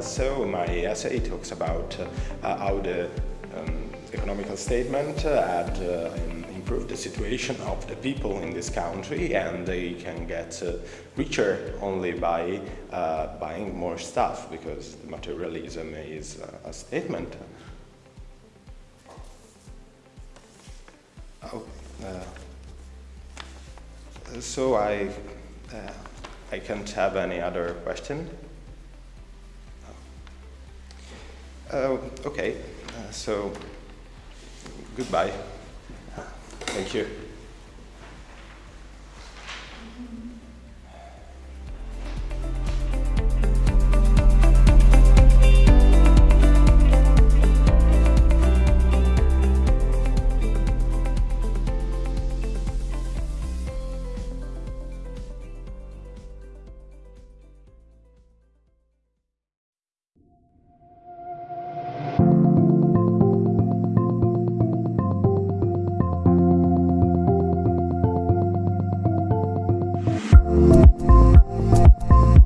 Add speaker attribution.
Speaker 1: essay, talks about uh, how the um, economical statement had improved the situation of the people in this country and they can get uh, richer only by uh, buying more stuff because materialism is uh, a statement. Oh, so I, I can't have any other question. Uh, okay, so goodbye. Thank you.